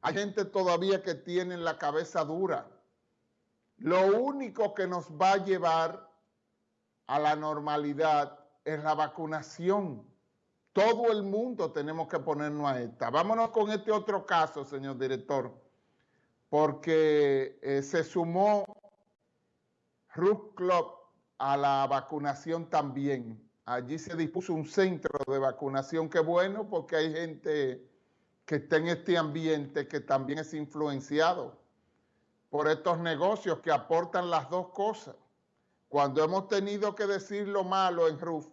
Hay gente todavía que tiene la cabeza dura. Lo único que nos va a llevar a la normalidad es la vacunación. Todo el mundo tenemos que ponernos a esta. Vámonos con este otro caso, señor director, porque eh, se sumó Ruth Club a la vacunación también. Allí se dispuso un centro de vacunación, qué bueno, porque hay gente que está en este ambiente que también es influenciado por estos negocios que aportan las dos cosas. Cuando hemos tenido que decir lo malo en RUF,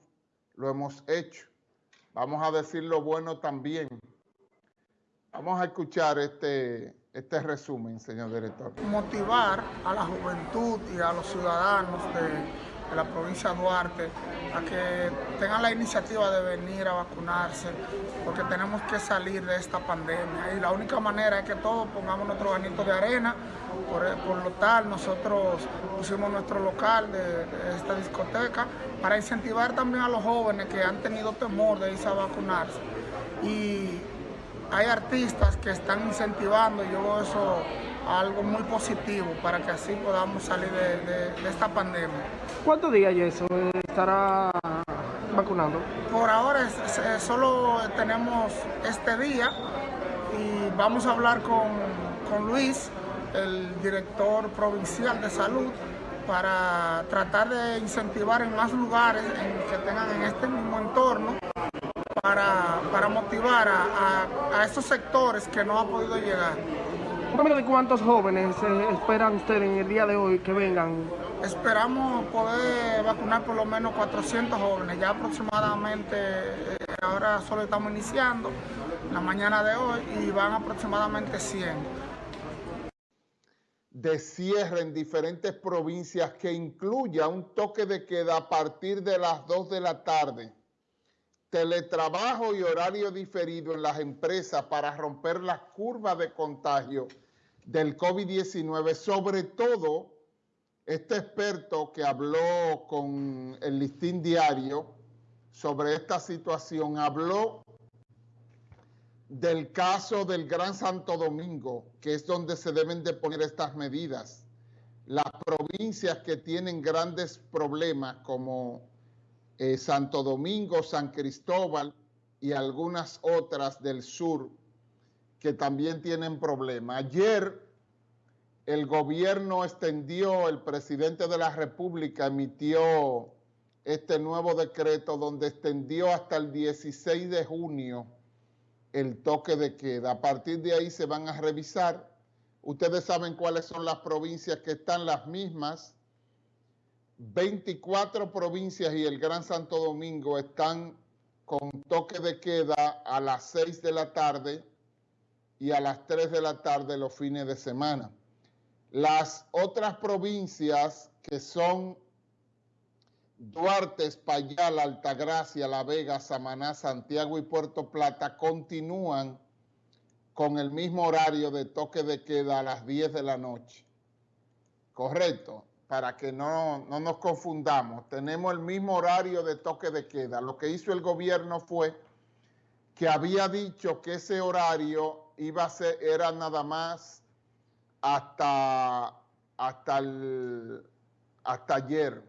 lo hemos hecho. Vamos a decir lo bueno también. Vamos a escuchar este, este resumen, señor director. Motivar a la juventud y a los ciudadanos de de la provincia de Duarte a que tengan la iniciativa de venir a vacunarse porque tenemos que salir de esta pandemia. Y la única manera es que todos pongamos nuestro granito de arena. Por, lo tal nosotros pusimos nuestro local de, esta discoteca para incentivar también a los jóvenes que han tenido temor de irse a vacunarse. Y hay artistas que están incentivando y yo veo eso algo muy positivo para que así podamos salir de, esta pandemia. ¿Cuántos días eso estará vacunando? Por ahora solo tenemos este día y vamos a hablar con, con Luis, el director provincial de salud, para tratar de incentivar en más lugares en que tengan en este mismo entorno para, para motivar a, a, a estos sectores que no han podido llegar de cuántos jóvenes eh, esperan ustedes en el día de hoy que vengan. Esperamos poder vacunar por lo menos 400 jóvenes, ya aproximadamente, eh, ahora solo estamos iniciando, la mañana de hoy, y van aproximadamente 100. De cierre en diferentes provincias que incluya un toque de queda a partir de las 2 de la tarde teletrabajo y horario diferido en las empresas para romper las curvas de contagio del COVID-19, sobre todo este experto que habló con el listín diario sobre esta situación, habló del caso del Gran Santo Domingo, que es donde se deben de poner estas medidas. Las provincias que tienen grandes problemas como eh, Santo Domingo, San Cristóbal y algunas otras del sur que también tienen problemas. Ayer el gobierno extendió, el presidente de la República emitió este nuevo decreto donde extendió hasta el 16 de junio el toque de queda. A partir de ahí se van a revisar. Ustedes saben cuáles son las provincias que están las mismas. 24 provincias y el Gran Santo Domingo están con toque de queda a las 6 de la tarde y a las 3 de la tarde los fines de semana. Las otras provincias que son Duarte, Espaillat, Altagracia, La Vega, Samaná, Santiago y Puerto Plata continúan con el mismo horario de toque de queda a las 10 de la noche. Correcto, para que no, no nos confundamos. Tenemos el mismo horario de toque de queda. Lo que hizo el gobierno fue que había dicho que ese horario iba a ser, era nada más hasta, hasta, hasta ayer.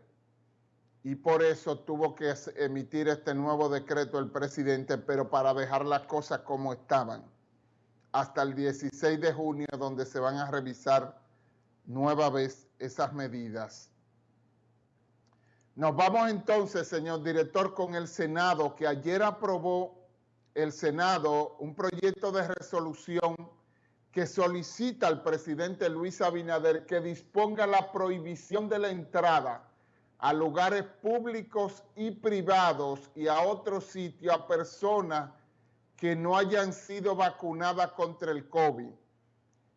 Y por eso tuvo que emitir este nuevo decreto el presidente, pero para dejar las cosas como estaban. Hasta el 16 de junio, donde se van a revisar nueva vez esas medidas. Nos vamos entonces, señor director, con el Senado, que ayer aprobó el Senado un proyecto de resolución que solicita al presidente Luis Abinader que disponga la prohibición de la entrada a lugares públicos y privados y a otros sitios a personas que no hayan sido vacunadas contra el COVID.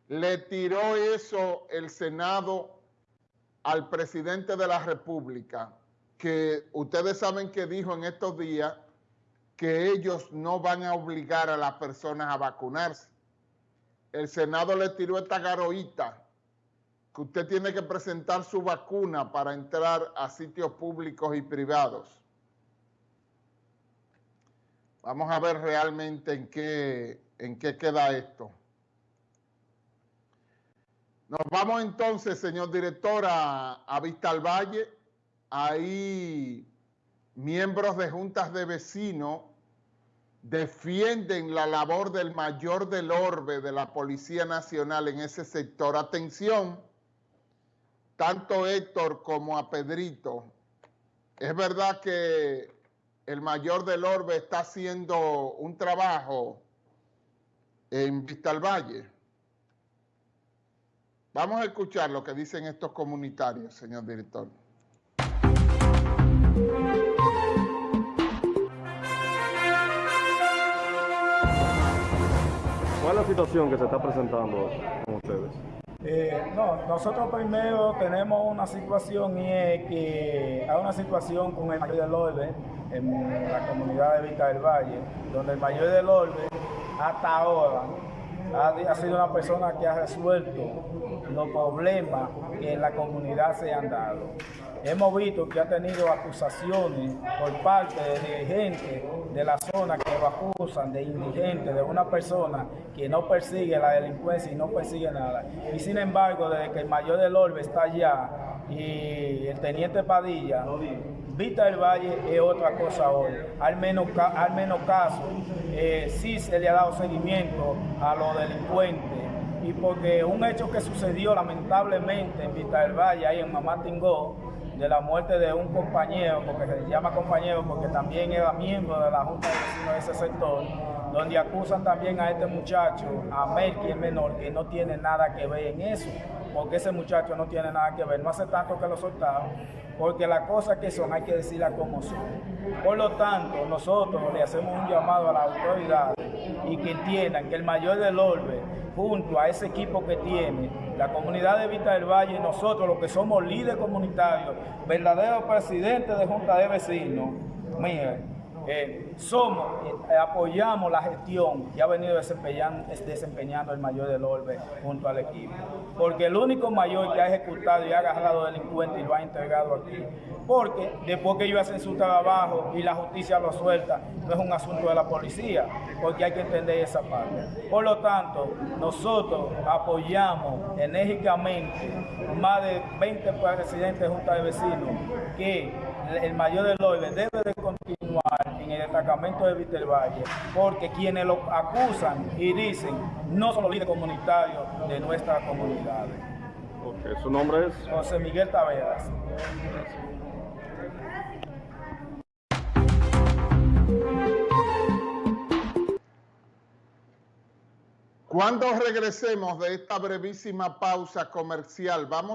Le tiró eso el Senado al presidente de la República, que ustedes saben que dijo en estos días que ellos no van a obligar a las personas a vacunarse el Senado le tiró esta garoíta que usted tiene que presentar su vacuna para entrar a sitios públicos y privados. Vamos a ver realmente en qué, en qué queda esto. Nos vamos entonces, señor director, a, a Vista al Valle. Ahí miembros de juntas de vecinos defienden la labor del mayor del orbe de la Policía Nacional en ese sector. Atención, tanto Héctor como a Pedrito. Es verdad que el mayor del orbe está haciendo un trabajo en Vista al Valle. Vamos a escuchar lo que dicen estos comunitarios, señor director. ¿Cuál es la situación que se está presentando con ustedes? Eh, no, nosotros primero tenemos una situación y es que hay una situación con el mayor del Orbe en la comunidad de Vista del Valle, donde el mayor del Orbe hasta ahora ha, sido una persona que ha resuelto los problemas que en la comunidad se han dado. Hemos visto que ha tenido acusaciones por parte de dirigentes de la zona que lo acusan de indigente, de una persona que no persigue la delincuencia y no persigue nada. Y sin embargo, desde que el mayor del Orbe está allá y el teniente Padilla, Vista del Valle es otra cosa hoy. Al menos, al menos caso, eh, sí se le ha dado seguimiento a los delincuentes. Y porque un hecho que sucedió lamentablemente en Vista del Valle, ahí en Mamá Tingó, de la muerte de un compañero, porque se llama compañero porque también era miembro de la Junta de Vecinos de ese sector, donde acusan también a este muchacho, a Melqui, el menor, que no tiene nada que ver en eso, porque ese muchacho no tiene nada que ver, no hace tanto que lo soltaron, porque las cosas que son hay que decirlas como son. Por lo tanto, nosotros le hacemos un llamado a la autoridad y que entiendan que el mayor del orbe, junto a ese equipo que tiene, la comunidad de Vista del Valle, nosotros los que somos líderes comunitarios, verdaderos presidentes de Junta de Vecinos, miren, eh, somos, eh, apoyamos la gestión que ha venido desempeñando, el mayor del Orbe junto al equipo. Porque el único mayor que ha ejecutado y ha agarrado delincuentes y lo ha entregado aquí. Porque después que ellos hacen su trabajo y la justicia lo suelta, no es un asunto de la policía, porque hay que entender esa parte. Por lo tanto, nosotros apoyamos enérgicamente más de 20 presidentes de Junta de Vecinos que el mayor del Orbe debe de continuar en el destacamento de Víctor Valle, porque quienes lo acusan y dicen no son los líderes comunitarios de nuestra comunidad. ¿Su nombre es? José Miguel Taveras. Cuando regresemos de esta brevísima pausa comercial, vamos